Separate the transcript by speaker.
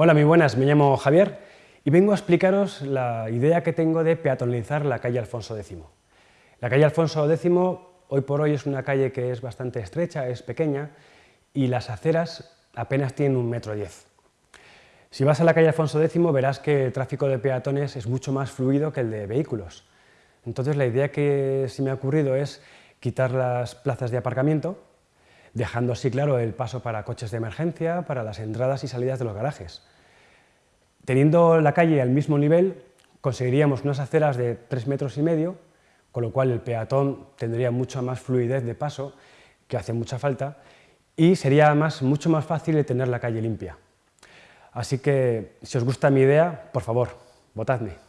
Speaker 1: Hola, muy buenas, me llamo Javier y vengo a explicaros la idea que tengo de peatonalizar la calle Alfonso X. La calle Alfonso X hoy por hoy es una calle que es bastante estrecha, es pequeña y las aceras apenas tienen un metro diez. Si vas a la calle Alfonso X verás que el tráfico de peatones es mucho más fluido que el de vehículos. Entonces la idea que se me ha ocurrido es quitar las plazas de aparcamiento dejando así claro el paso para coches de emergencia, para las entradas y salidas de los garajes. Teniendo la calle al mismo nivel, conseguiríamos unas aceras de 3 metros y medio, con lo cual el peatón tendría mucha más fluidez de paso, que hace mucha falta, y sería además mucho más fácil tener la calle limpia. Así que, si os gusta mi idea, por favor, votadme.